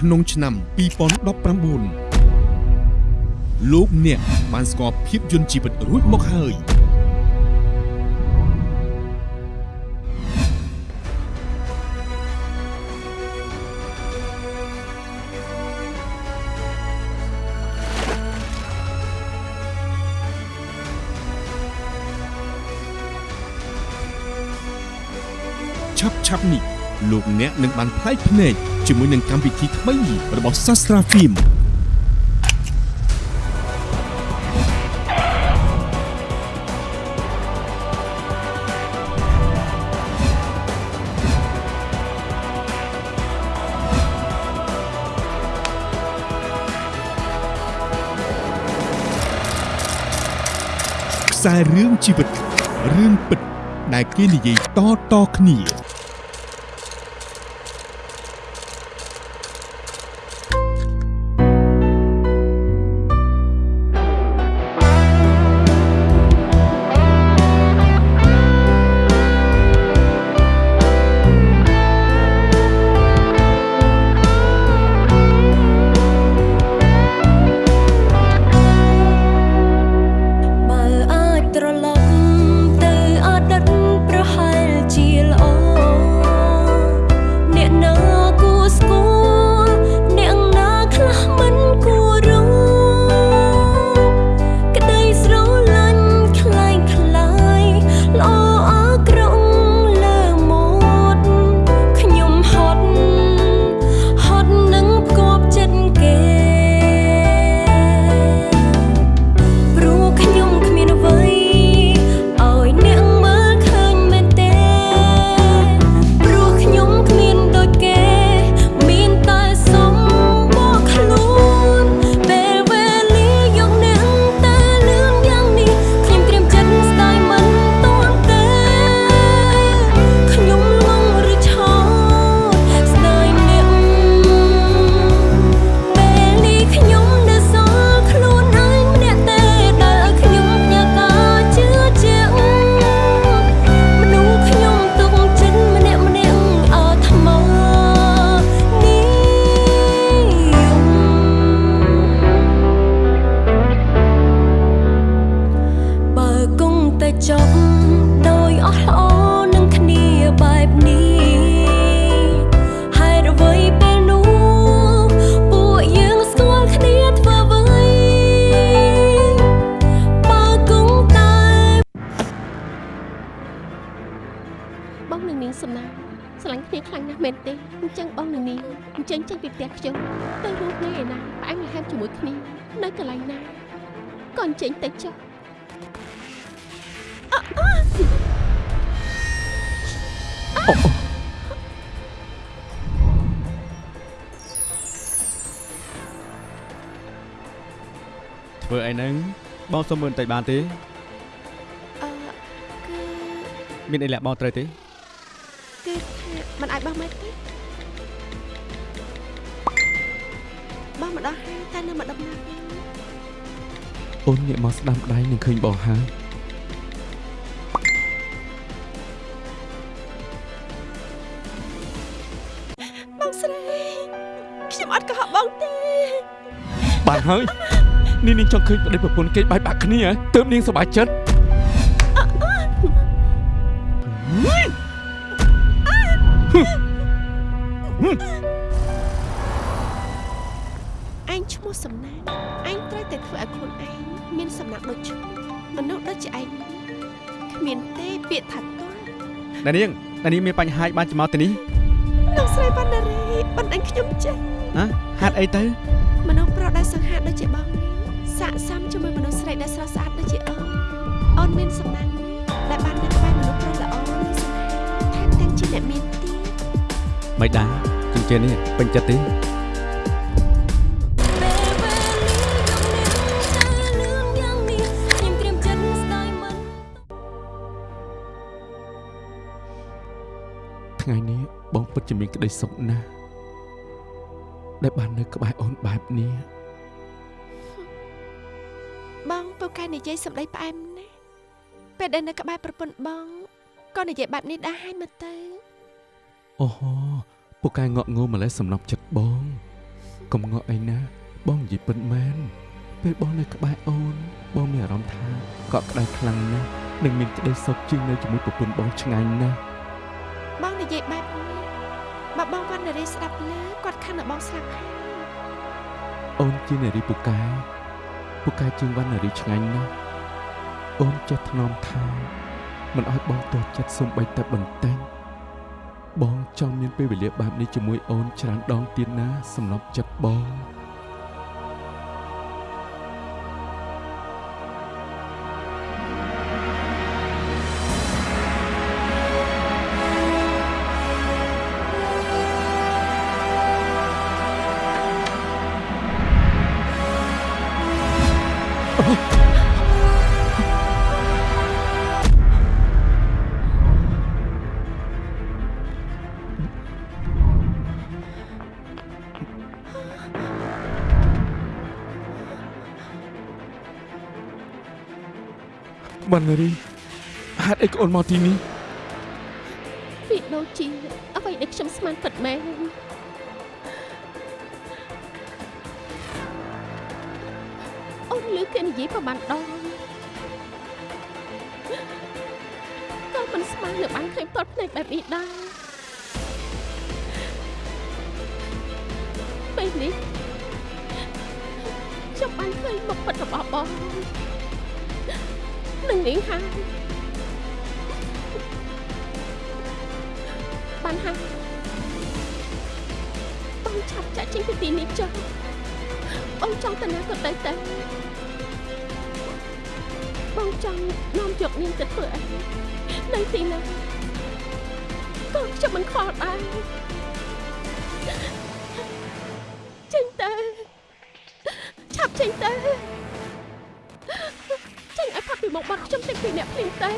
ក្នុងឆ្នាំ2019លោកអ្នកបានស្គាល់ភាពយន្តជីវិតរួចមកហើយឆាប់ឆាប់នេះ លោកអ្នកនឹងបានផ្លែកភ្នែកជាមួយនឹងកម្មវិធីថ្មីរបស់ Sastra Film ខ្សែរឿងជីវិតរឿងពិតដែលគេនិយាយតៗគ្នា សំណាងស្រឡាញ់គ្នាខ្លាំងណាស់មែនទេអញ្ចឹងបងនឹងនាងអញ្ចឹងចេញពីផ្ទះខ្ញុំទៅរស់នៅឯណាផ្អែមល្ហែមជាមួយគ្នានៅកន្លែងណាក៏អញ្ចឹងទៅចុះអអធ្វើអីហ្នឹងបងសុំមើលបន្តិចបានទេអឺគឺមានអីលាក់បងត្រូវទេ គឺថាมันអាចបោះមកទេបោះមកដល់ហើយតែនៅមកដំណើរវិញអូនងាកមកស្ដាំដៃនឹងឃើញបងហើយបងស្រីខ្ញុំអត់កុហកបងទេបានហើយនេះនាងចង់ឃើញប្តីប្រពន្ធគេបែកបាក់គ្នាទើបនាងសប្បាយចិត្ត ឯងឈ្មោះសំណាងឯងត្រូវតែធ្វើឲ្យខ្លួនឯងមានសំណាងដូចឈ្មោះមនុស្សដូចជាឯងគ្មានទេពាក្យថាតន់ណានាងណានាងមានបញ្ហាបានចំមកទៅនេះលោកស្រីបណ្ណារីបណ្ដឹងខ្ញុំចេះហ៎ហាត់អីទៅមនុស្សប្រុសដែលសង្ហាដូចជាបងនេះស័ក្តិសមជាមួយមនុស្សស្រីដែលស្រស់ស្អាតដូចជាអូនអូនមានសំណាងណាស់ដែលបាននៅក្បែរមនុស្សប្រុសល្អនិងសង្ហាថែមទាំងជាអ្នកមានទៀត មិនដែរជំនឿនេះពេញចិត្តទេពេលវេលាយកអ្នកតែលឿនយ៉ាងនេះខ្ញុំត្រៀមចិត្តស្ដាយមិនថ្ងៃនេះបងពិតជាមានក្តីសុខណាស់ដែលបាននៅក្បែរអូនបែបនេះបងពូកែនិយាយសម្ដីផ្អែមណាស់ពេលដែលនៅក្បែរប្រពន្ធបងក៏និយាយបែបនេះដែរហើយមើលទៅ អូហូពូកែងក់ងើម្លេះសំណប់ចិត្តបងកុំងក់អីណាបងនិយាយពិតមែនពេលបងនៅក្បែរអូន បងមានអារម្មណ៍ថាកក់ក្ដៅខ្លាំងណាស់និងមានក្តីសុខជាងនៅជាមួយប្រពន្ធបងឆ្ងាញ់ណាស់បងនិយាយបែបនេះបើបងវណ្ណរីស្ដាប់លើគាត់ខឹងដល់បងស្លាប់ហើយអូនជានារីពូកែពូកែជាងវណ្ណនារីឆ្ងាញ់ណាស់អូនចេះថ្នមថែមិនឲ្យបងទោះចិត្តសំបីតែបន្តិច បងចង់មានពេលវេលាបែបនេះជាមួយអូនច្រើនដងទៀតណាសំណប់ចិត្តបង បណ្ណារីហេតុអីក៏អូនមកទីនេះវាដូចជាអ្វីដែលខ្ញុំស្មានពិតមែនអូនលឺគេនិយាយប្រហែលដងក៏មិនស្មាននៅបានឃើញផ្ទាត់ភ្នែកបែបនេះដែរពេលនេះខ្ញុំបានឃើញមុខពិតរបស់បង នឹងនាងហើយបានហើយបងឆាប់ចាក់ចេញពីទីនេះចុះបងចង់ទៅណាក៏ទៅទៅបងចង់នាំយកនាងទៅធ្វើអីនៅទីណាក៏ខ្ញុំមិនខ្វល់ដែរ អ្នកភ្លាមទៅ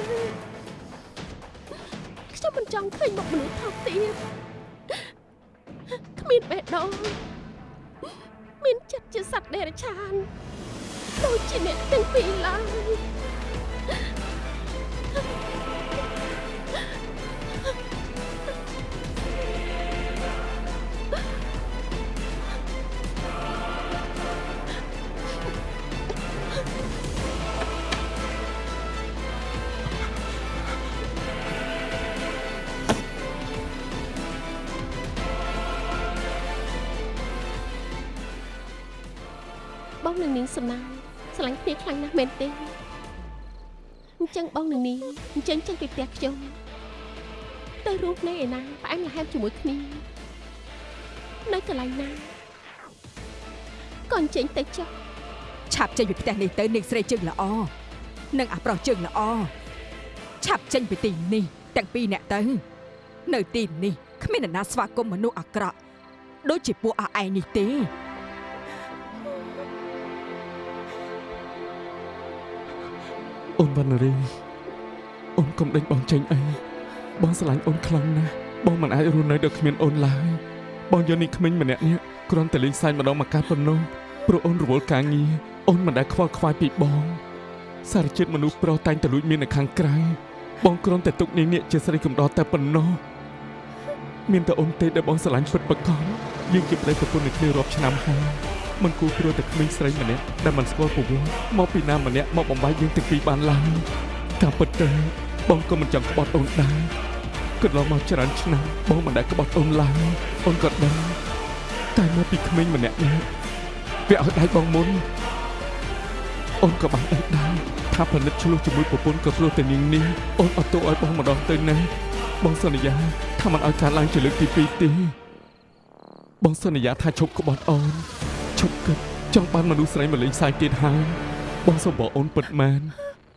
ខ្ញុំមិនចង់ឃើញមុខមនុស្សថោកទៀតគ្មានបេះដូងមានចិត្តជាសត្វដេរឆានដូចជាអ្នកទាំងពីរឡើយ សំណាងស្រឡាញ់គ្នាខ្លាំងណាស់មែនទេអញ្ចឹងបងនឹងនាងអញ្ចឹងចេញពីផ្ទះខ្ញុំទៅរស់នៅឯណាផ្អែមល្ហែមជាមួយគ្នានៅកន្លែងណាក៏អញ្ចឹងទៅចុះឆាប់ចេញពីផ្ទះនេះទៅនាងស្រីជើងល្អនិងអាប្រុសជើងល្អឆាប់ចេញពីទីនេះទាំងពីរអ្នកទៅនៅទីនេះគ្មាននរណាស្វាគមន៍មនុស្សអាក្រក់ដូចជាពួកអឯងនេះទេ អូនវណ្ណារីអូនកុំដេញបងចេញអីបងស្រឡាញ់អូនខ្លាំងណាស់បងមិនអាចរស់នៅដោយគ្មានអូនឡើយបងយកនេះក្មេងម្នាក់នេះគ្រាន់តែលេងសើចម្ដងមកកាប៉ុណ្ណោះព្រោះអូនរវល់ការងារអូនមិនដែលខ្វល់ខ្វាយពីបង សារជាតិមនុស្សប្រុសតែងតែលួចមាននៅខាងក្រៅបងគ្រាន់តែទុកនាងនេះជាស្រីកំដរតែប៉ុណ្ណោះមានតែអូនទេដែលបងស្រឡាញ់ពិតប្រាកដយើងជាប្តីប្រពន្ធនឹងគ្នារាប់ឆ្នាំហើយ មិនគួរព្រោះតែក្មេងស្រីម្នាក់ដែលមិនស្គាល់ប្រវត្តិមកពីណាម្នាក់មកបំបាយយើងទាំងពីរបានឡើយតាមពិតទៅបងក៏មិនចង់ក្បត់អូនដែរកន្លងមកច្រើនឆ្នាំបងមិនដែលក្បត់អូនឡើយអូនក៏ដឹងតែមកពីក្មេងម្នាក់នេះវាឲ្យដៃបងមុនអូនក៏បានដឹងដែរថាផលិតឆ្លោះជាមួយប្រពន្ធក៏ព្រោះតែនាងនេះអូនអត់ទោសឲ្យបងម្ដងទៅណាបងសន្យាថាមិនឲ្យការឡើងជាលើកទី2ទេបងសន្យាថាឈប់ក្បត់អូន ឈប់គិតចង់បានមនុស្សស្រីមកលេងសើចទៀតហើយបងសុំបងអូនពិតមែន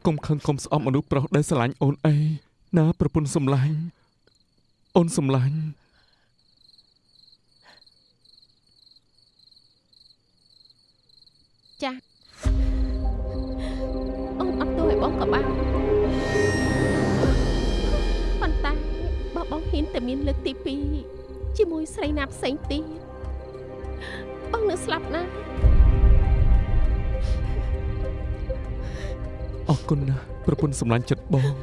កុំខឹងកុំស្អប់មនុស្សប្រុសដែលស្រឡាញ់អូនអីណាប្រពន្ធសំឡាញ់អូនសំឡាញ់ចាអូនអត់ទោសឲ្យបងក៏បានប៉ុន្តែបើបងហ៊ានតែមានលើកទី2ជាមួយស្រីណាផ្សេងទៀត បងនឹងស្លាប់ណាស់អរគុណណាស់ប្រពន្ធសំឡាញ់ចិត្តបង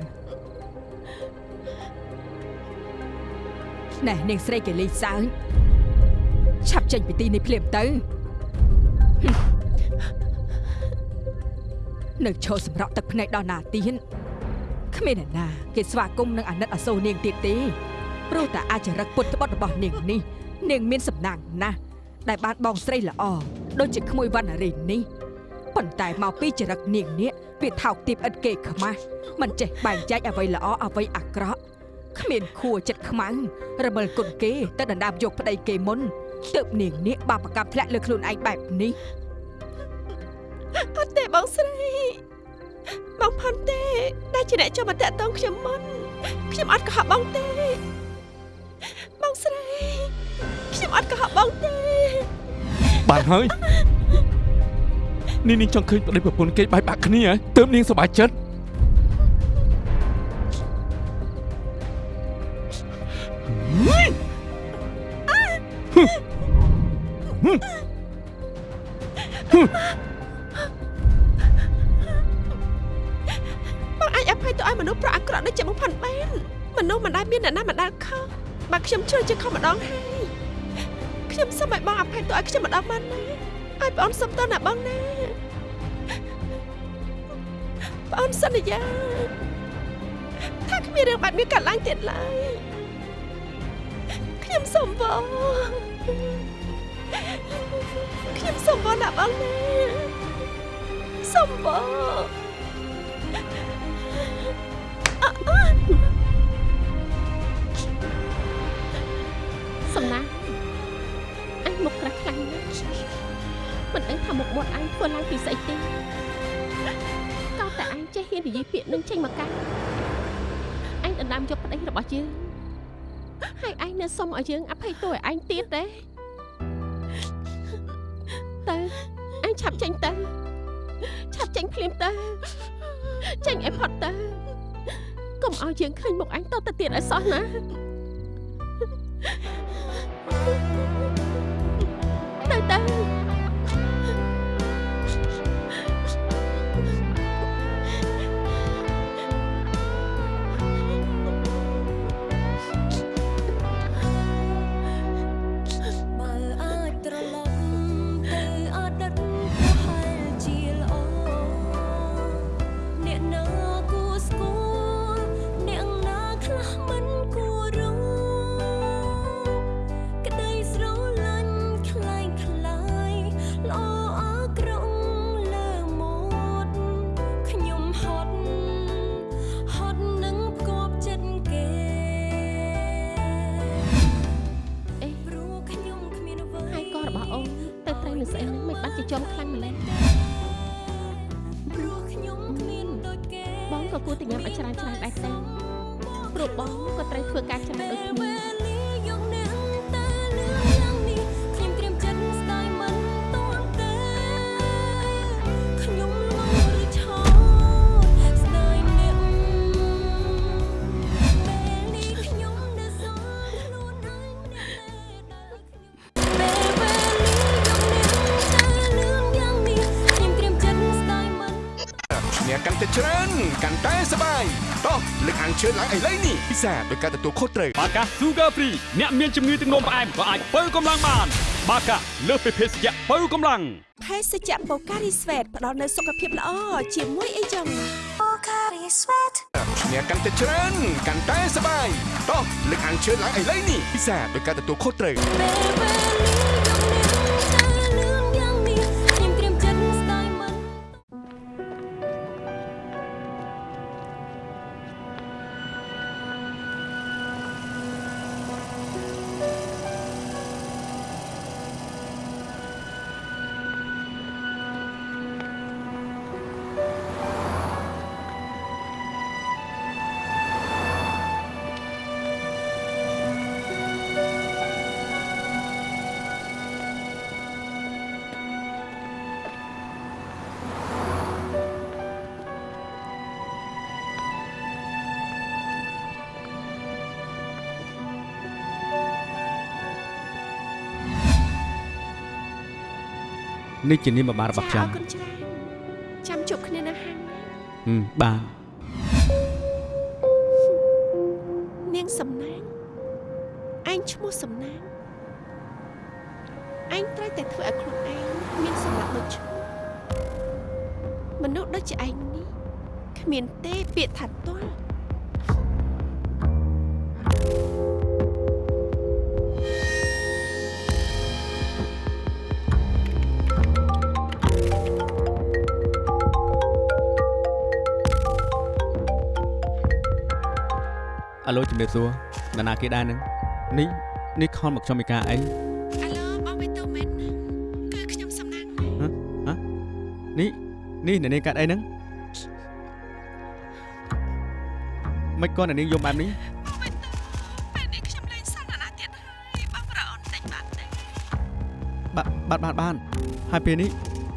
ណែនាងស្រីគេលេងសើចឆាប់ចេញពីទីនេះភ្លាមទៅហឹមនៅឈរសម្រក់ទឹកភ្នែកដល់ណាទៀតគ្មានអ្នកណា គេស្វាគមន៍នឹងអាណិតអាសូរនាងទៀតទេព្រោះតែអាចរឹកពុតត្បុតរបស់នាងនេះនាងមានសំណាងណាស់ ដែលបានបងស្រីល្អដូចជាក្មួយវណ្ណារីនេះប៉ុន្តែមកពីចរិតនាងនេះវាថោកទាបឥតគេខ្មាស់មិនចេះបែងចែកអ្វីល្អអ្វីអាក្រក់គ្មានខួរចិត្តខ្មាំងរមិលគុណគេទៅដណ្ដើមយកប្តីគេមុនទើបនាងនេះបាបកម្មធ្លាក់លើខ្លួនឯងបែបនេះអត់ទេបងស្រីបងផាន់ទេដែលជាអ្នកចូលមកតាក់ទងខ្ញុំមុនខ្ញុំអត់កុហកបងទេបងស្រី ខ្ញុំអត់កុហកបងទេបានហើយនេះនាងចង់ឃើញប្តីប្រពន្ធគេបែកបាក់គ្នាហ៎ទើបនាងសប្បាយចិត្តបងអាចអភ័យទៅឲ្យមនុស្សប្រអាក្រក់ដូចជាបងផាន់បានមនុស្សមិនដែលមានអ្នកណាមិនដែលខុសបើខ្ញុំជឿជាខុសម្ដងហើយ ខ្ញុំសូមឲ្យបងអភ័យទៅឲ្យខ្ញុំម្ដងបានណាឲ្យបងសុំតើណាបងណាបងសន្យាថាគ្មានរឿងបែបនេះកើតឡើងទៀតឡើយខ្ញុំសូមបងខ្ញុំសូមបងណាបងណាសូមបងសំ មុខក្រាស់ខ្លាំងណាស់មិនដឹងថាមុខមាត់អញធ្វើឡើងពីស្អីទេក៏តែអញចេះហ៊ាននិយាយពាក្យនឹងចេញមកកាត់អញដណ្ដើមយកប្តីរបស់យើងហើយអញនៅសុំឲ្យយើងអភ័យទោសឲ្យអញទៀតទេទៅអញឆាប់ចេញទៅឆាប់ចេញភ្លាមទៅចេញឲ្យផុតទៅកុំឲ្យយើងឃើញមុខអញតទៅទៀតឲ្យសោះណាទៅទៅ បើ បងក៏ត្រូវធ្វើការច្រើនដូច សាដោយការទទួលខុសត្រូវបាកា Sugar Free អ្នកមានជំងឺទឹកនោមផ្អែមក៏អាចបើកម្លាំងបាន បាកាលើសពីភេសជ្ជៈបើកម្លាំងភេសជ្ជៈបូការីស្វេតផ្ដល់នូវសុខភាពល្អជាមួយអីចឹងអ្នកកាន់តែច្រើនកាន់តែសប្បាយតោះលើកអានជឿនឡើងឥឡូវនេះពិសាដោយការទទួលខុសត្រូវ នេះជានាមបបាលរបស់ខ្ញុំអរគុណច្រើនចាំជួបគ្នានៅហាងណាហឹមបាទ គេដែរនឹងនេះនេះខលមកខ្ញុំឯកាអីអាឡូបងបេតូមែនគឺខ្ញុំសំណាងនេះនេះអ្នកនាងកាត់អីហ្នឹងមិនគាត់អ្នកនាងយំបែបនេះបងបេតូពេលនេះខ្ញុំលែងសន្ទនាទៀតហើយបងប្រអូនតិចបាត់ទេបាទបាទបាទបានហើយពេលនេះ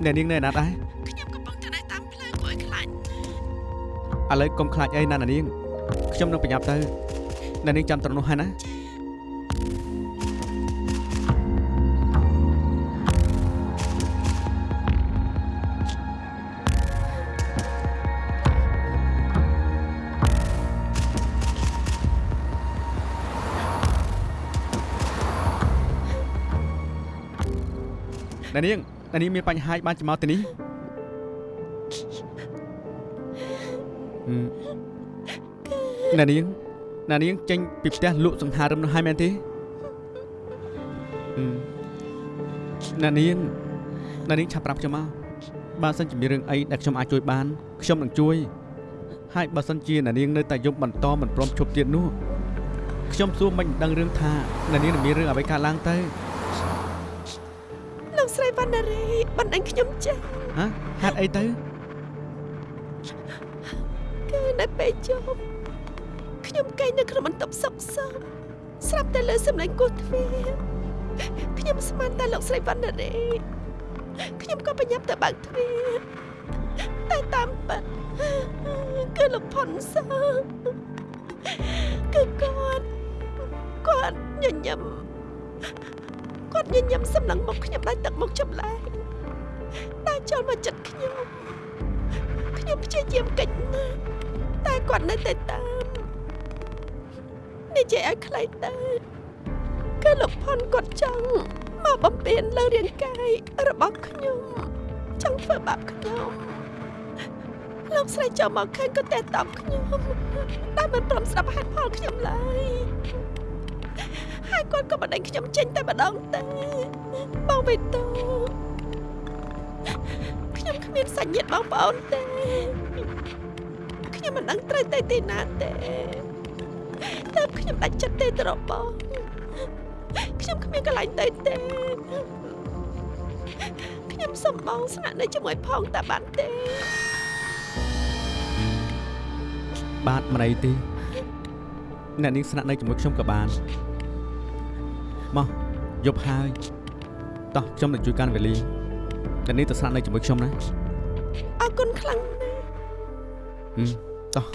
អ្នកនាងនៅឯណាដែរខ្ញុំកំពុងតែនៅតាមផ្លូវគួរឲ្យខ្លាចឥឡូវកុំខ្លាចអីណាអ្នកនាងខ្ញុំនឹងប្រញាប់ទៅ អ្នកនាងចាំត្រង់នោះហើយណាអ្នកនាងអ្នកនាងមានបញ្ហាបានជាមកទីនេះហឹមអ្នកនាង អ្នកនាងចេញពីផ្ទះលក់សង្ហារឹមនោះហើយមែនទេហឹមអ្នកនាងអ្នកនាងឆាប់ប្រាប់ខ្ញុំមកបើសិនជាមានរឿងអីដែលខ្ញុំអាចជួយបានខ្ញុំនឹងជួយហើយបើសិនជាអ្នកនាងនៅតែយំបន្តមិនព្រមឈប់ទៀតនោះខ្ញុំសួរមិនដឹងរឿងថាអ្នកនាងនឹងមានរឿងអ្វីកើតឡើងទៅលោកស្រីវណ្ណារីបណ្ដាញខ្ញុំចាស់ហ៎ហេតុអីទៅគឺនៅពេលជប់ ខ្ញុំកេងនៅក្នុងបន្ទប់សុកសុកស្រាប់តែលើសំឡេងគោះទ្វារខ្ញុំស្មានតែលោកស្រីវណ្ណារីខ្ញុំក៏បញ្ញាប់ទៅបើកទ្វារតែតាមពិតគឺលោកផុនសឺគឺគាត់គាត់ញញឹមគាត់ញញឹមសម្លឹងមកខ្ញុំដោយទឹកមុខចម្លែកតែចូលមកចិត្តខ្ញុំខ្ញុំព្យាយាមកិច្ចណាស់តែគាត់នៅតែតាម និយាយឲ្យខ្លីទៅគឺលោកផុនគាត់ចង់មកបំពេញលើរាងកាយរបស់ខ្ញុំចង់ធ្វើបាបខ្ញុំលោកស្រីចូលមកឃើញក៏តែតបខ្ញុំតែមិនព្រមស្ដាប់ហេតុផលខ្ញុំឡើយហើយគាត់ក៏បណ្ដេញខ្ញុំចេញតែម្ដងទេបងបេតូខ្ញុំគ្មានសាច់ញាតិបងប្អូនទេខ្ញុំមិនដឹងត្រូវទៅទីណាទេ តែខ្ញុំដាច់ចិត្តទេទៅរបស់ខ្ញុំគ្មានកន្លែងទៅទេខ្ញុំសុំបងស្នាក់នៅជាមួយផងតែបានទេ បាទមិនអីទេអ្នកនាងស្នាក់នៅជាមួយខ្ញុំក៏បានមកយប់ហើយតោះខ្ញុំនឹងជួយកាន់វេលាអ្នកនាងទៅស្នាក់នៅជាមួយខ្ញុំណាអរគុណខ្លាំងណាស់ហឹមតោះ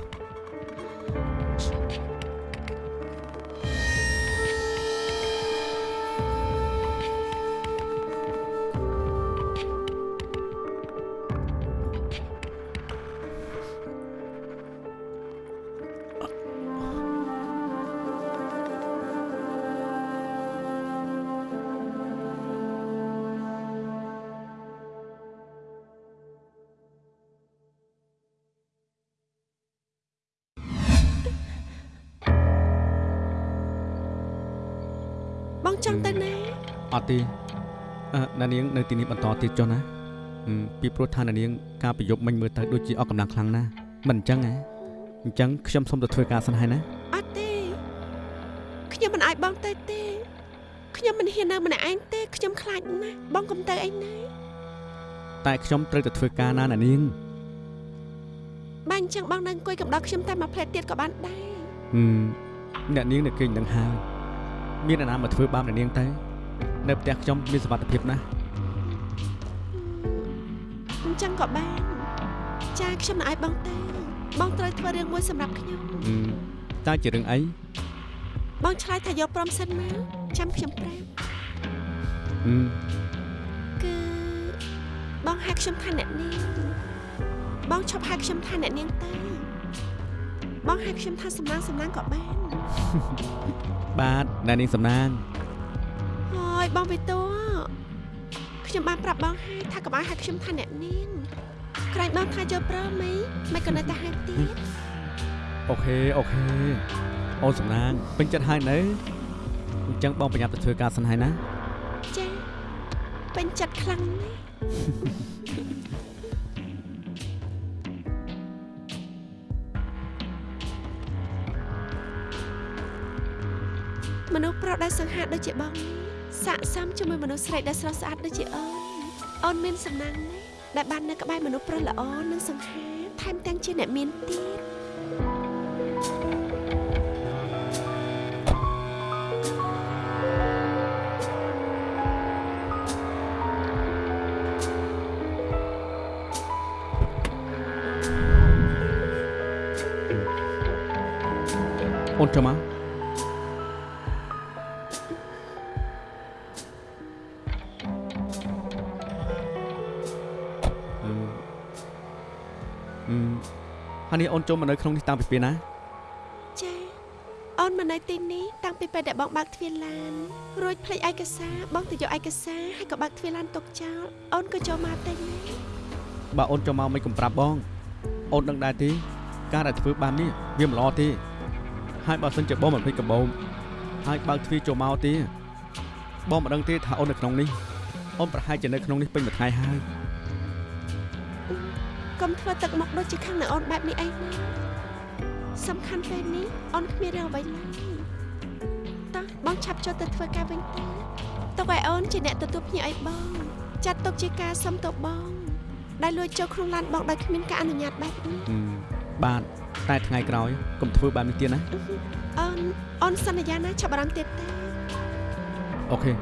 ចង់ទៅណាអត់ទេអឺអ្នកនាងនៅទីនេះបន្តទៀតចុះណាហឹមពីព្រោះថាអ្នកនាង ការប្រយុទ្ធមិញមើលទៅដូចជាអស់កម្លាំងខ្លាំងណាស់មិនអញ្ចឹងហ៎អញ្ចឹងខ្ញុំសូមទៅធ្វើការសិនហើយណាអត់ទេខ្ញុំមិនអាចបងទៅទេខ្ញុំមិនហ៊ាននៅម្នាក់ឯងទេខ្ញុំខ្លាចណាស់បងកុំទៅអីណាតែខ្ញុំត្រូវទៅធ្វើការណាអ្នកនាងបើអញ្ចឹងបងនៅអង្គុយកំដរខ្ញុំតែមួយផ្លែតទៀតក៏បានដែរហឹមអ្នកនាងនៅគេងនឹងហើយ មានអ្នកណាមកធ្វើបាបអ្នកនាងទៅនៅផ្ទះខ្ញុំមានសុវត្ថិភាពណាស់អញ្ចឹងក៏បានចាខ្ញុំមិនអាចបងទេបងត្រូវធ្វើរឿងមួយសម្រាប់ខ្ញុំហឹមតើជារឿងអីបងឆ្លើយថាយកព្រមសិនមកចាំខ្ញុំប្រាប់ហឹមគឺបងហៅខ្ញុំថាអ្នកនាងបងឈប់ហៅខ្ញុំថាអ្នកនាងទៅបងហៅខ្ញុំថាសំណាងសំណាងក៏បានបាទ អ្នកនាងសំណាងហើយបងវិតូខ្ញុំបានប្រាប់បងហើយថាកុំឲ្យហៅខ្ញុំថាអ្នកនាងក្រែងបងថាចូលព្រមមីមិនក៏នៅតែហៅទៀតអូខេអូខេអូនសំណាងពេញចិត្តហើយនៅអញ្ចឹងបងប្រញាប់ទៅធ្វើការសិនហើយណាចាពេញចិត្តខ្លាំងណាស់ ស្សប្រុសដែលសង្ហាដូចជាបងនេះស័កសមជាមួយមនុស្សស្រីដែលស្រស់ស្អាតដូចជាអូនអូនមានសំណាងណាស់ដែលបាននៅក្បែរមនុស្សប្រុសល្អនិងសង្ហាថែមទាំងជាអ្នកមានទៀត ហើយនេះអូនចូលមកនៅក្នុងនេះតាំងពីពេលណាចាអូនមកនៅទីនេះតាំងពីពេលដែលបងបើកទ្វារឡានរួចភ្លេចឯកសារបងទៅយកឯកសារហើយក៏បើកទ្វារឡានទុកចោលអូនក៏ចូលមកតែណាបើអូនចូលមកមិនកំប្រាប់បងអូនដឹងដែរទេការដែលធ្វើបាននេះវាមិនល្អទេហើយបើសិនជាបងមិនភ្លេចកបោមហើយបើកទ្វារចូលមកទេបងមិនដឹងទេថាអូននៅក្នុងនេះអូនប្រហែលជានៅក្នុងនេះពេញមួយថ្ងៃហើយ កុំធ្វើទឹកមុខដូចជាខាងនៅអូនបែបនេះអីណាសំខាន់ពេលនេះអូនគ្មានរឿងអ្វីឡើយតោះបងឆាប់ចូលទៅធ្វើការវិញទៅទុកឲ្យអូនជាអ្នកទទួលភ្ញៀវឲ្យបង ចាត់ទុកជាការសុំទោសបង ដែលលួចចូលក្នុងឡានបងដោយគ្មានការអនុញ្ញាតបែបនេះហឹមបាទតែថ្ងៃក្រោយកុំធ្វើបែបនេះទៀតណាអូនអូនសន្យាណាចាប់អារម្មណ៍ទៀតទេអូខេ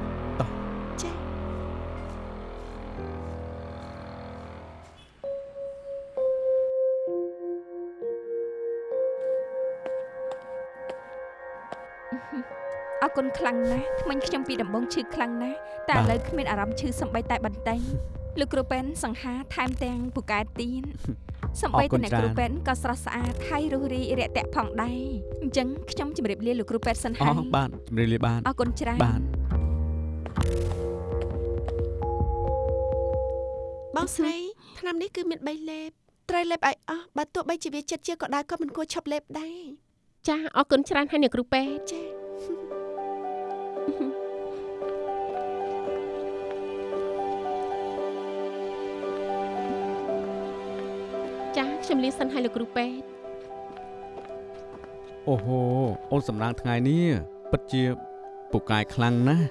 គុណខ្លាំងណាស់ថ្មិញខ្ញុំពីដំបងឈឺខ្លាំងណាស់តែឥឡូវគ្មានអារម្មណ៍ឈឺសំបីតែបន្តិចលោកគ្រូពេនសង្ហាថែមទាំងពូកែទៀនសំបីតែអ្នកគ្រូពេនក៏ស្រស់ស្អាតហើយរុះរាយរាក់ទាក់ផងដែរអញ្ចឹងខ្ញុំជម្រាបលាលោកគ្រូពេនសិនអូហើយបាទជំរាបលាបាទអរគុណច្រើនបាទបងស្រីឆ្នាំនេះគឺមាន3លេបត្រូវលេបឲ្យអស់បើទោះបីជាវាចិត្តជាក៏ដោយក៏មិនគួរឈប់លេបដែរចាអរគុណច្រើនហើយអ្នកគ្រូពេទ្យចា ចាខ្ញុំលាសិនហើយលោកគ្រូពេទ្យអូហូអូនសំណាងថ្ងៃនេះពិតជាពូកែខ្លាំងណាស់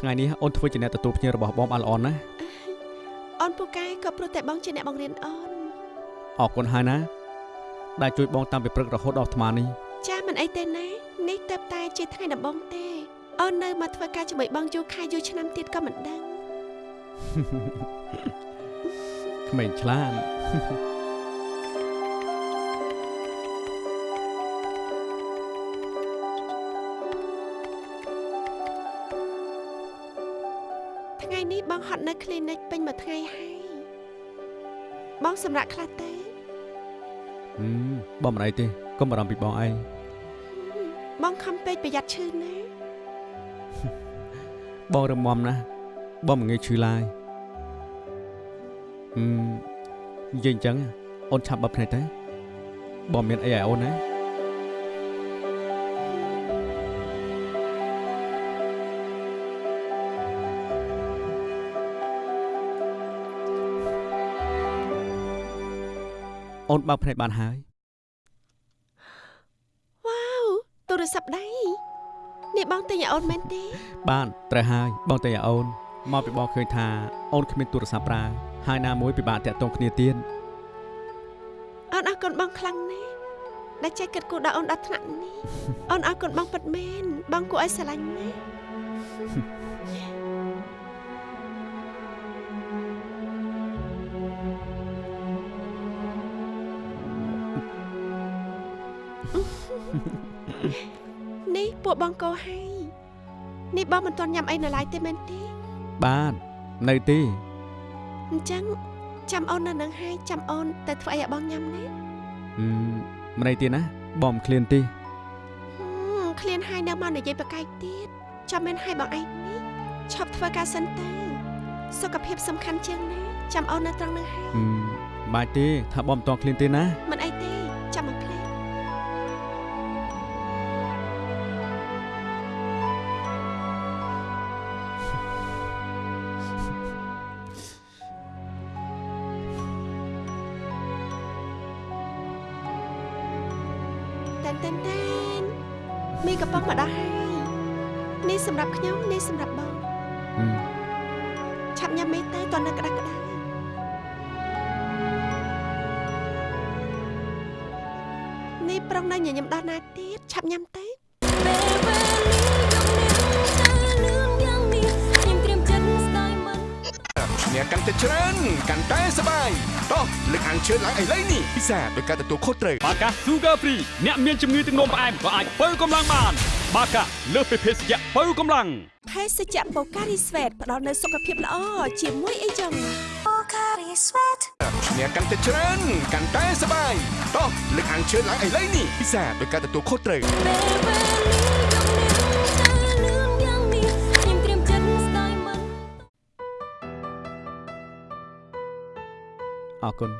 ថ្ងៃនេះអូនធ្វើជាអ្នកទទួលភ្ញៀវរបស់បងបានល្អណាស់អូនពូកែក៏ព្រោះតែបងជាអ្នកបង្រៀនអូនអរគុណហើយណា ដែលជួយបងតាំងពីព្រឹករហូតដល់អាត្មានេះចាមិនអីទេណានេះទៅតែជាថ្ងៃដំបូងទេអូននៅមកធ្វើការជាមួយបងយូរខែយូរឆ្នាំទៀតក៏មិនដឹង ក្មេងឆ្លាតថ្ងៃនេះបងហត់នៅ clinic ពេញមួយថ្ងៃហើយបងសម្រាប់ខ្លះទេហឹមបងមិនអីទេកុំបារម្ភពីបងឯងបងខំពេកប្រយ័ត្នឈឺណាបងរឹងមាំណាស់បងមិនងាយឈឺឡើយហឹម និយាយអញ្ចឹងអូនឆាប់បិទភ្នែកទៅបងមានអីឲ្យអូនណាអូនបើកភ្នែកបានហើយវ៉ាវទូរស័ព្ទដៃនេះបងទិញឲ្យអូនមែនទេ បានត្រូវហើយបងតែឲ្យអូនមកពីបងឃើញថាអូនគ្មានទូរស័ព្ទប្រើ ហើយណាមួយពិបាកតាក់ទងគ្នាទៀតអូនអរគុណបងខ្លាំងណាស់ដែលចេះគិតគូរដល់អូនដល់ថ្នាក់នេះអូនអរគុណបងពិតមែនបងគួរឲ្យស្រឡាញ់ណាស់នេះពួកបងកោហើយនេះបងមិនទាន់ញ៉ាំអីនៅឡើយទេមែនទេបាននៅទេ អញ្ចឹងចាំអូននៅនឹងហើយចាំអូនទៅធ្វើអីឲ្យបងញ៉ាំណាហឹមមិនអីទេណាបងមិនឃ្លានទេហឹមឃ្លានហើយនៅមកនិយាយប្រកែកទៀតចាំមែនហើយបងឯងនេះឈប់ធ្វើការសិនទៅសុខភាពសំខាន់ជាងណាចាំអូននៅត្រង់ហ្នឹងហើយហឹមបាច់ទេថាបងមិនតឃ្លានទេណាមិនអីទេ តែច្រើនកាន់តែសប្បាយតោះលើកអានជឿនឡើងឥឡូវនេះពិសាដោយការទទួលខុសត្រូវបាកា Sugar Free អ្នកមានជំងឺទឹកនោមផ្អែមក៏អាចបើកម្លាំងបាន បាកាលើសពីភេសជ្ជៈបើកម្លាំងភេសជ្ជៈបូការីស្វេតផ្ដល់នូវសុខភាពល្អជាមួយអីចឹងអ្នកកាន់តែច្រើនកាន់តែសប្បាយតោះលើកអានជឿនឡើងឥឡូវនេះពិសាដោយការទទួលខុសត្រូវ អរគុណ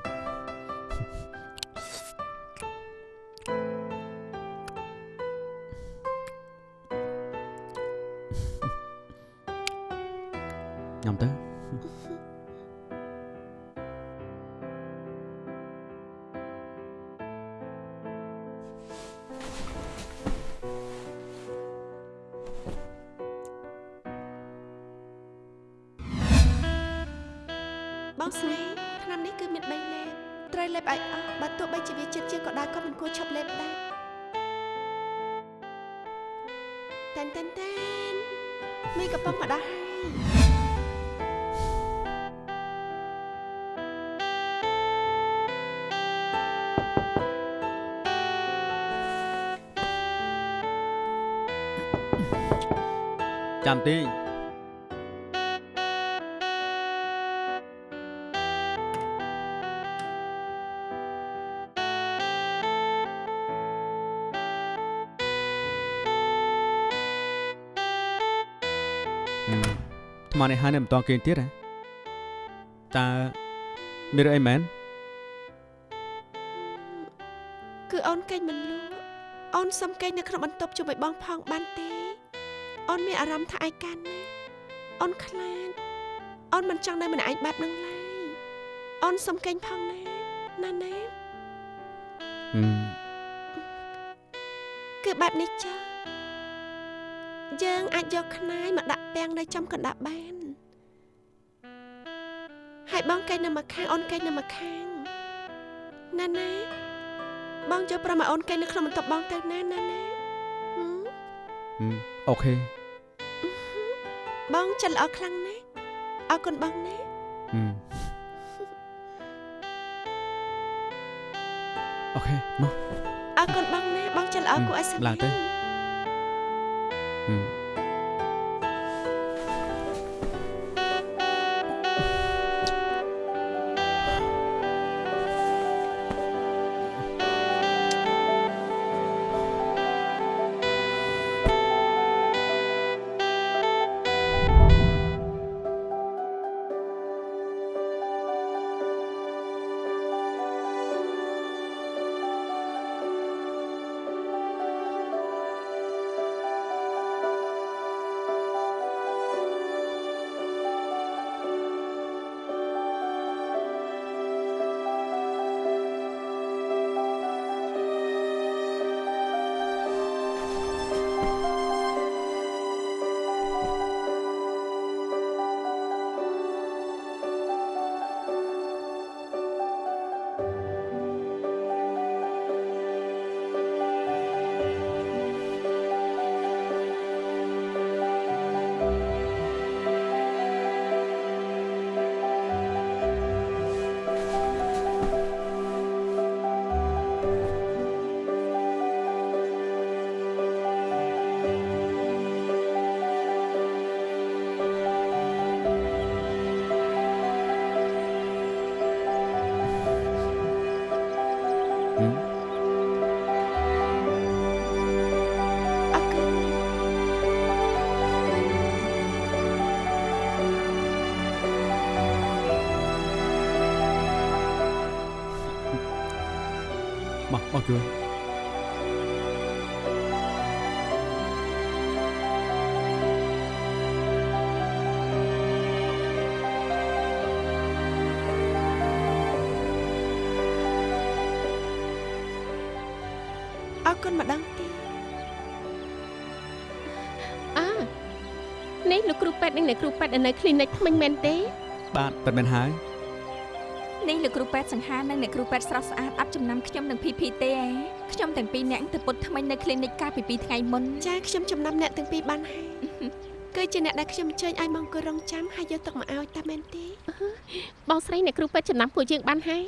ញ៉ាំ ចាំតិចហឹមថ្មនេះហើយនៅមិនតគេងទៀតហ៎តើមានរឿងអីមែនគឺអូនគេងមិនលក់អូនសុំគេងនៅក្នុងបន្ទប់ជាមួយបងផងបានទេ អូនមានអារម្មណ៍ថាឯកាណាស់អូនខ្លាចអូនមិនចង់នៅម្នាក់ឯងបែបហ្នឹងឡើយអូនសុំគេងផងណាណាណាហឹមគឺបែបនេះចាយើងអាចយកខ្នាយមកដាក់ពាំងនៅចំកណ្ដាប់បានហើយបងកេងនៅម្ខាងអូនកេងនៅម្ខាងណាណាបងចូលប្រមឲ្យអូនកេងនៅក្នុងបន្ទប់បងទៅណាណាណាហឹមហឹមអូខេ បងចិត្តល្អខ្លាំងណាស់អរគុណបងណាហឹមអូខេមកអរគុណបងណាបងចិត្តល្អគួរឲ្យសង្ឡើងទៅ មកបងជួយអរគុណម្ដងទៀតអើនេះលោកគ្រូពេទ្យនិងអ្នកគ្រូពេទ្យនៅ clinic ថ្មិញមែនទេ បាទប៉ិតមែនហើយនេះ លោកគ្រូពេទ្យសង្ហានិងអ្នកគ្រូពេទ្យស្រស់ស្អាតអត់ចំណាំខ្ញុំនឹង PP ទេឯងខ្ញុំទាំងពីរនាក់ទៅពុតថ្មិញនៅ clinic កាលពី2ថ្ងៃមុនចាខ្ញុំចំណាំអ្នកទាំងពីរបានហើយគឺជាអ្នកដែលខ្ញុំអញ្ជើញឲ្យមកអង្គុយរងចាំហើយយកទឹកមកឲ្យតាមែនទេបងស្រីអ្នកគ្រូពេទ្យចំណាំពួកយើងបានហើយ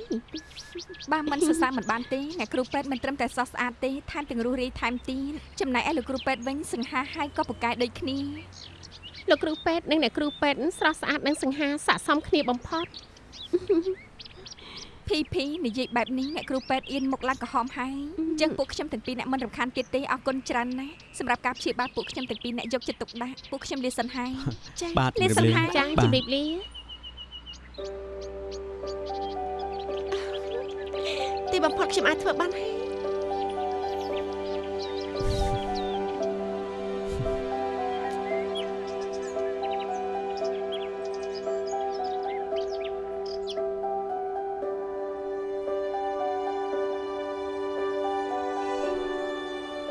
បាទមិនសរសើរមិនបានទេអ្នកគ្រូពេទ្យមិនត្រឹមតែស្រស់ស្អាតទេថែមទាំងរស់រាយថែមទៀតចំណែកឯលោកគ្រូពេទ្យវិញសង្ហាហើយក៏ពូកែដូចគ្នាលោកគ្រូពេទ្យនិងអ្នកគ្រូពេទ្យស្រស់ស្អាតនិងសង្ហាស័ក្តិសមគ្នាបំផុត PP និយាយបែបនេះអ្នកគ្រូពេទ្យអៀនមុខឡើងក្រហមហើយអញ្ចឹងពួកខ្ញុំទាំងពីរអ្នកមិនរំខានទៀតទេអរគុណច្រើនណាស់សម្រាប់ការព្យាបាលពួកខ្ញុំទាំងពីរអ្នកយកចិត្តទុកដាក់ពួកខ្ញុំលាសិនហើយចាបាទលាជំសិនរាបលាហើយចាបាទជម្រាបលាទីបំផុតខ្ញុំអាចធ្វើបានហើយ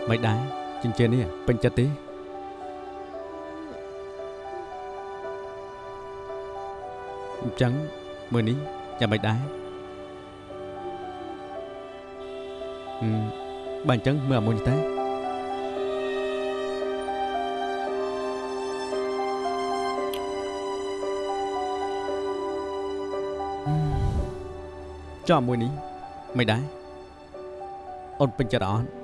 មិនដែរចិញ្ចៀននេះពេញចិត្តទេអញ្ចឹងមើលនេះយ៉ាងមិនដែរហឹមបើអញ្ចឹងមើលអាមួយនេះតើចុះអាមួយនេះមិនដែរអូនពេញចិត្តអត់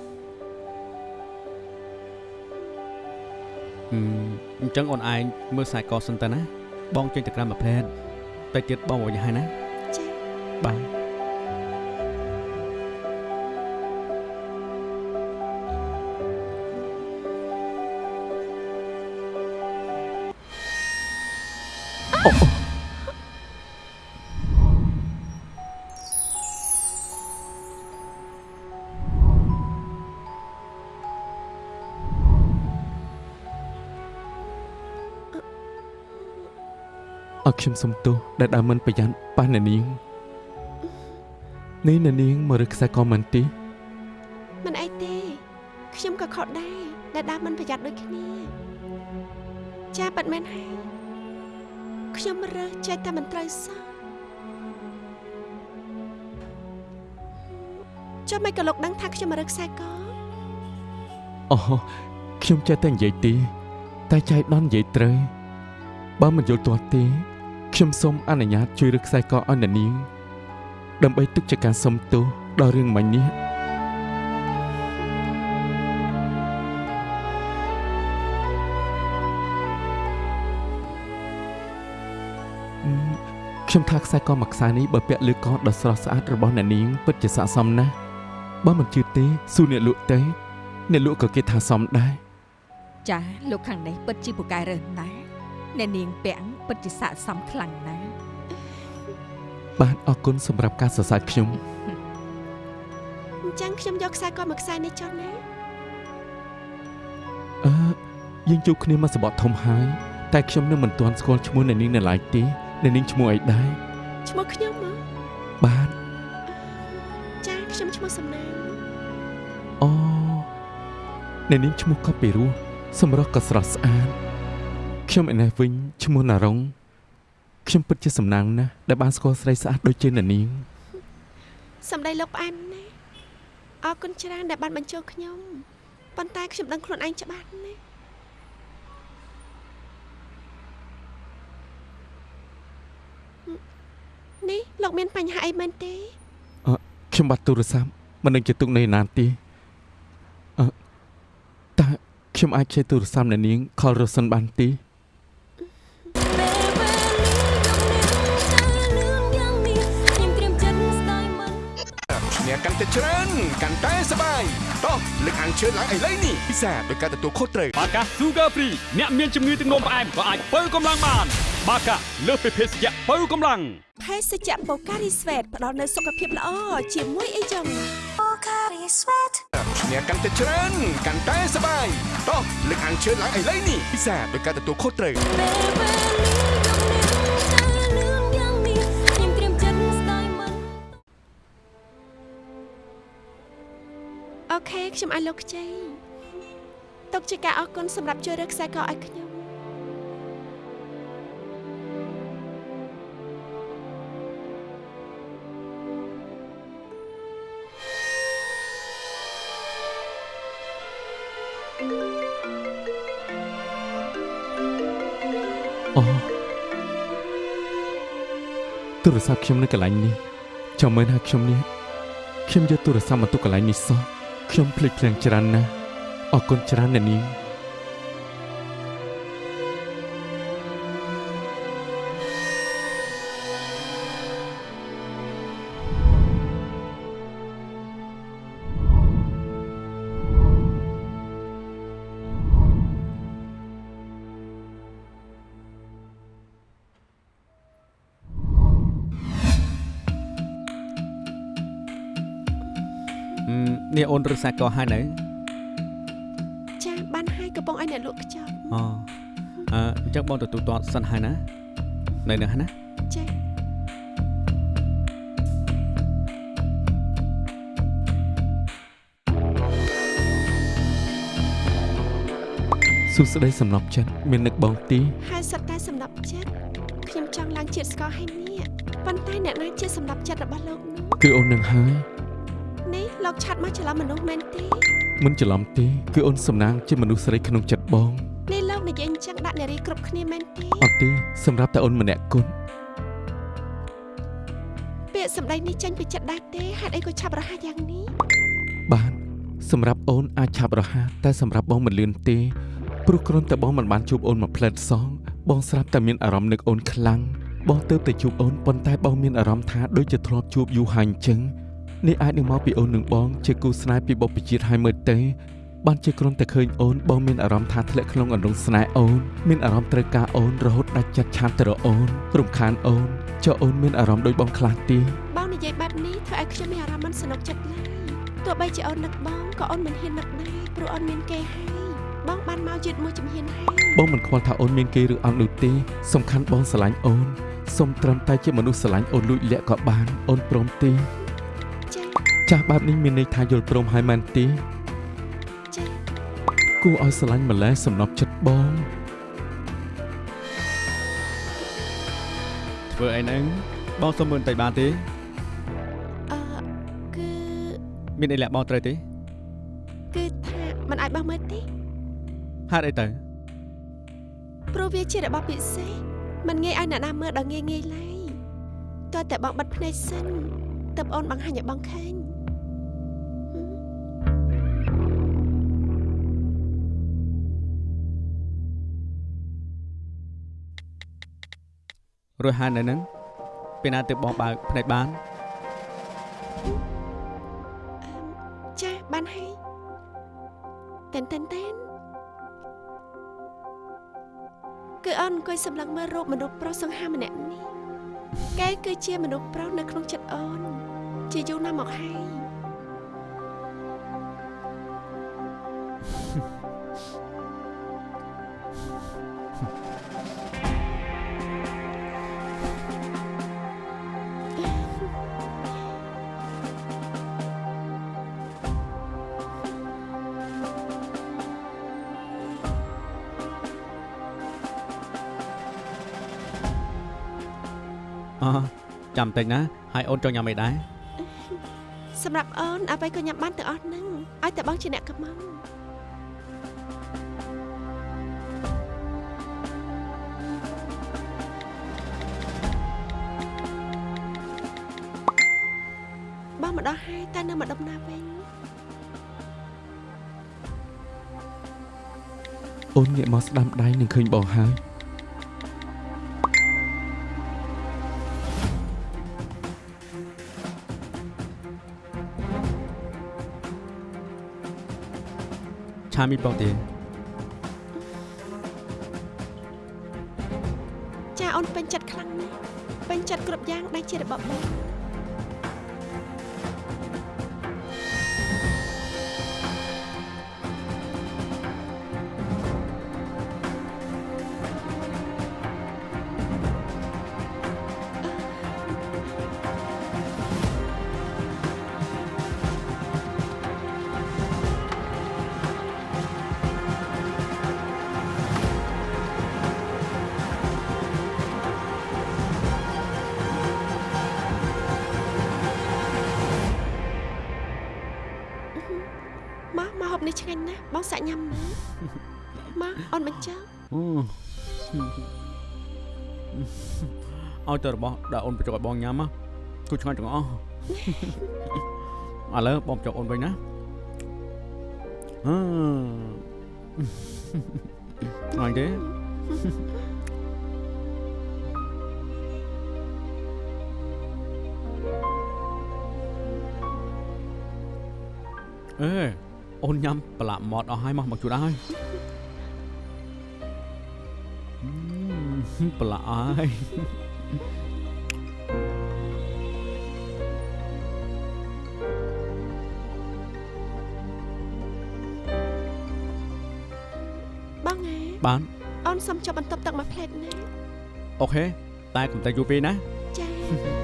អឺអញ្ចឹងអូនឯងមើលខ្សែកសិនទៅណា បងចេញទៅក្រៅមួយផ្លែតតែទៀតបងមកយ៉ាងហើយណាចាបាទអ រខ្ញុំសុំទោសដែលដើរមិនប្រយ័ត្នប៉ះអ្នកនាងនេះអ្នកនាងមករឹកខ្សែកមិនទីមិនអីទេខ្ញុំក៏ខុសដែរដែលដើរមិនប្រយ័ត្នដូចគ្នាចាប៉ាត់មែនហើយខ្ញុំរើសចេះតែមិនត្រូវសោះចាំមិនក៏លោកដឹងថាខ្ញុំរើសខ្សែកអូខ្ញុំចេះតែនិយាយទី តែចៃដន្យនិយាយត្រូវបើមិនយល់ទាស់ទេ ខ្ញុំសូមអនុញ្ញាតជួយរឹកខ្សែកឲ្យអ្នកនាងដើម្បីទុកជាការសុំទោសដល់រឿងមិញនេះអឺខ្ញុំថាខ្សែកមួយខ្សែនេះបើពាក់លើកដ៏ស្រស់ស្អាតរបស់អ្នកនាងពិតជាស័ក្តិសមណាស់បើមិនជឿទេសួរអ្នកលក់ទេអ្នកលក់ក៏គេថាសមដែរចាលោកខាងនេះពិតជាពូកែរើសណាស់អ្នកនាងពាំង ពិតជាស័ក្តិសមខ្លាំងណាស់បាទអរគុណសម្រាប់ការសរសើរខ្ញុំអញ្ចឹងខ្ញុំយកខ្សែកមួយខ្សែនេះចុះណាអឺយើងជួបគ្នាមកសបត់ធំហើយតែខ្ញុំនៅមិនទាន់ស្គាល់ឈ្មោះអ្នកនាងនៅឡើយទេអ្នកនាងឈ្មោះអីដែរឈ្មោះខ្ញុំមកបាទចាខ្ញុំឈ្មោះសំណាងអូអ្នកនាងឈ្មោះក៏ពីរោះសម្រស់ក៏ស្រស់ស្អាត ខ្ញុំឯនេះវិញឈ្មោះណារុងខ្ញុំពិតជាសំណាងណាស់ដែលបានស្គាល់ស្រីស្អាតដូចជាអ្នកនាងសំដីលោកផ្អែមណាស់អរគុណច្រើនដែលបានបញ្ចូលខ្ញុំប៉ុន្តែខ្ញុំដឹងខ្លួនឯងច្បាស់ណាស់នេះលោកមានបញ្ហាអីមែនទេខ្ញុំបាត់ទូរស័ព្ទមិនដឹងជាទុកនៅណានទេអឺតើខ្ញុំអាចជិះទូរស័ព្ទអ្នកនាងខលរសិនបានទេ កាន់តែច្រើនកាន់តែសប្បាយតោះលើកអានជឿនឡើងឥឡូវនេះពិសាដោយការទទួលខុសត្រូវបាកា Sugar Free អ្នកមានជំងឺទឹកនោមផ្អែមក៏អាចបើកម្លាំងបាន បាកាលើសពីភេសជ្ជៈបើកម្លាំងភេសជ្ជៈបូការីស្វេតផ្ដល់នូវសុខភាពល្អជាមួយអីចឹងអូខា body is sweat ឈ្នះកាន់តែច្រើនកាន់តែសប្បាយតោះលើកអានជឿនឡើងឥឡូវនេះពិសេសដោយការទទួលខុសត្រូវ អូខេខ្ញុំឲ្យលោកខ្ចីទុកជាការអរគុណសម្រាប់ជួយរើខ្សែកឲ្យខ្ញុំអូទូរស័ព្ទខ្ញុំនៅកន្លែងនេះចាំមើលថាខ្ញុំនេះខ្ញុំយកទូរស័ព្ទមកទុកកន្លែងនេះសោះ ខ្ញុំភ្លេចភ្លាំងច្រើនណាស់អរគុណច្រើនអ្នកនាង អូនរឹកសាកហើយនៅចាបានហើយកំពុងឲ្យអ្នកលក់ខ្ចប់អូអឺអញ្ចឹងបងទទួលទាត់សិនហើយណានៅនឹងហើយណាចាសួស្តីសំណប់ចិត្តមាននឹកបងទីហើយសិតតែសម្រាប់ចិត្តខ្ញុំចង់ឡើងជាតិស្ករឲ្យនេះប៉ុន្តែអ្នកណាជាសម្រាប់ចិត្តរបស់លោកនោះគឺអូននឹងហើយនេះ លោកឆាត់មកច្រឡំមនុស្សមែនទេមិនច្រឡំទេគឺអូនសំណាងជាមនុស្សស្រីក្នុងចិត្តបងនេះលោកនិយាយអញ្ចឹងដាក់នារីគ្រប់គ្នាមែនទេអត់ទេសម្រាប់តែអូនម្នាក់គត់ពាក្យសម្ដីនេះចេញពីចិត្តដែរទេហេតុអីក៏ឆាប់រហ័សយ៉ាងនេះបានសម្រាប់អូនអាចឆាប់រហ័សតែសម្រាប់បងមិនលឿនទេព្រោះគ្រាន់តែបងមិនបានជួបអូនមួយផ្លែតសងបងស្រាប់តែមានអារម្មណ៍នឹកអូនខ្លាំងបងទៅតែជួបអូនប៉ុន្តែបងមានអារម្មណ៍ថាដូចជាធ្លាប់ជួបយូរហើយអញ្ចឹង នេះអាចនឹងមកពីអូននឹងបង ជាគូស្នេហ៍ពីបុព្វជាតិហើយមើលទេបានជាគ្រាន់តែឃើញអូនបងមានអារម្មណ៍ថាធ្លាក់ក្នុងអន្លង់ស្នេហ៍អូនមានអារម្មណ៍ត្រូវការអូនរហូតដាច់ចិត្តឆានទៅរកអូនរំខានអូនចុះអូនមានអារម្មណ៍ដូចបងខ្លះទេបងនិយាយបែបនេះធ្វើឲ្យខ្ញុំមានអារម្មណ៍មិនសនុកចិត្តឡើយទោះបីជាអូននឹកបងក៏អូនមិនហ៊ាននឹកដែរព្រោះអូនមានគេហើយបងបានមកយឺតមួយជំហានហើយបងមិនខ្វល់ថាអូនមានគេឬអត់នោះទេសំខាន់បងស្រឡាញ់អូនសូមត្រឹមតែជាមនុស្សស្រឡាញ់អូនលួចលាក់ក៏បានអូនព្រមទេ ចា ចាស់បែបនេះមានន័យថាយល់ព្រមហើយមែនទេ ចា គួរឲ្យស្រឡាញ់ម្ល៉េះសំណប់ចិត្តបង ធ្វើអីហ្នឹងបងសុំមើលបន្តិចបានទេ អឺគឺ មានអីលាក់បងត្រូវទេ គឺថាมันអាចបោះមើលទេ ហេតុអីទៅ ព្រោះវាជារបស់ពិសេសมันងាយឲ្យអ្នកណាមើលដល់ងាយងាយឡើយតើតែបងបិទភ្នែកសិនតើបងអូនបង្ហាញឲ្យបងឃើញ រួចហើយនៅហ្នឹងពេលណាទើបបងបើកភ្នែកបានចាបានហើយតែនតែនតែនគឺអូនអង្គុយសម្លឹងមើលរូបមនុស្សប្រុសសង្ហាម្នាក់នេះគេគឺជាមនុស្សប្រុសនៅក្នុងចិត្តអូន ជាយូរណាស់មកហើយ ចាំតិចណាហើយអូនចង់ញ៉ាំអីដែរសម្រាប់អូនអ្វីក៏ញ៉ាំបានទាំងអស់ហ្នឹងឲ្យតែបងជាអ្នកកំងបងមកដល់ហើយតែនៅមកដំណើរវិញអូនងាកមកស្ដាំដៃនឹងឃើញបងហើយ ឆាមីបងទេចាអូនពេញចិត្តខ្លាំងណាស់ពេញចិត្តគ្រប់យ៉ាងដែលជារបស់បង ឲ្យទៅរបស់ដែលអូនបញ្ចុកឲ្យបងញ៉ាំណាគូឆ្ងាញ់ទាំងអស់ឥឡូវបងបញ្ចុកអូនវិញណាអឺឆ្ងាញ់ទេអេអូនញ៉ាំប្រឡាក់ម៉ត់អស់ហើយមកមកជួយឲ្យ ប្រឡាក់អស់ហើយបងហ៎បានអូនសុំចាប់បន្ទប់ទឹកមួយផ្លែតណាអូខេតែកុំតែយូរពេកណាចា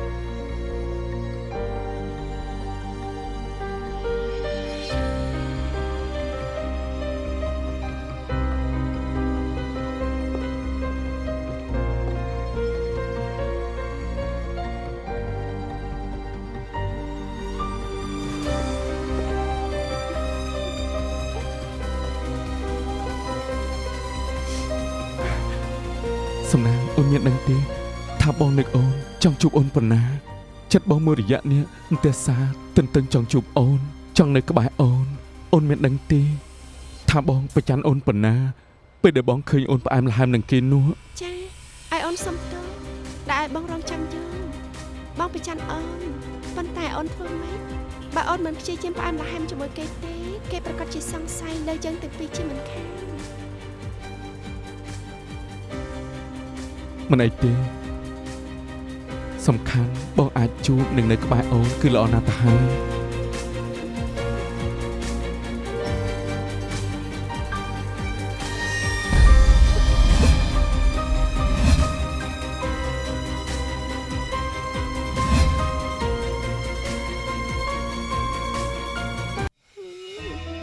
ជួបអូនប៉ុណ្ណាចិត្តបងមួយរយៈនេះអន្ទះសាទន្ទឹងចង់ជួបអូន ចង់នៅក្បែរអូន អូនមានដឹងទេថាបងប្រច័នអូនប៉ុណ្ណាពេលដែលបងឃើញអូនផ្អែមល្ហែមនឹងគេនោះចាឲ្យអូនសុំទោសដែលឲ្យបងរងចាំយូរបងប្រច័នអូនប៉ុន្តែអូនធ្វើម៉េចបើអូនមិនព្យាយាមផ្អែមល្ហែមជាមួយគេទេគេប្រកាសជាសង្ស័យលើយើងទាំងពីរជាមិនខានមិនអីទេ សំខាន់បងអាចជួបនឹងនៅក្បែរអូនគឺល្អណាស់ទៅហើយ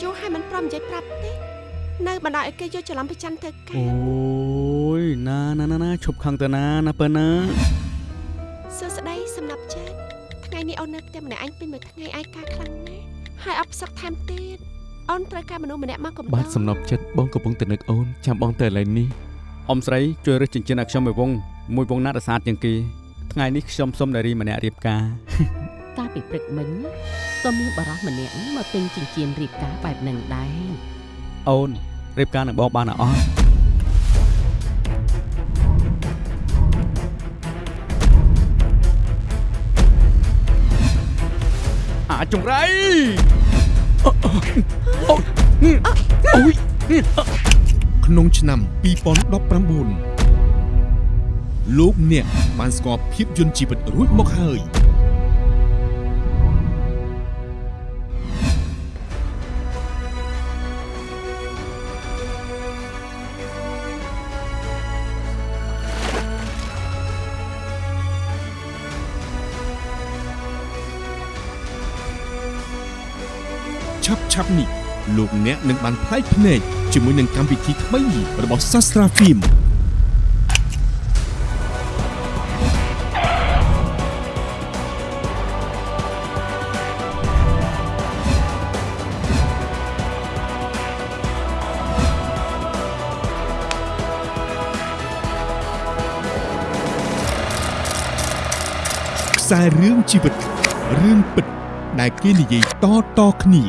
យូរឲ្យមិនព្រមនិយាយប្រាប់ទេនៅបណ្ដោយឲ្យគេយកច្រឡំប្រច័នធ្វើការអូយណាណាណាណាឈប់ខឹងទៅណាណាប៉ិនណា អូននៅផ្ទះម្នាក់អញពេញមួយថ្ងៃឯកាខ្លាំងណាស់ហើយអបសឹកថែមទៀតអូនត្រូវការមនុស្សម្នាក់មកកំដបាទសំណប់ចិត្តបងកំពុងតែនឹកអូនចាំបងទៅឥឡូវនេះអ៊ំស្រីជួយរើសចិញ្ចៀនឲ្យខ្ញុំមួយវងមួយវងណារសាទជាងគេថ្ងៃនេះខ្ញុំសុំនារីម្នាក់រៀបការកាលពីព្រឹកមិញក៏មានបារោះម្នាក់មកទិញចិញ្ចៀនរៀបការបែបហ្នឹងដែរអូនរៀបការនឹងបងបានអត់ អាចចង្រៃក្នុងឆ្នាំ2019លោកអ្នកបានស្គាល់ភាពយន្តជីវិតរួចមកហើយ ប់នេះលោកអ្នកនឹងបានផ្លែកភ្នែកជាមួយនឹងកម្មវិធីថ្មីរបស់សាស្ត្រាហ្វីមខ្សែរឿងជីវិតរឿងពិត ដែលគេនិយាយតៗគ្នា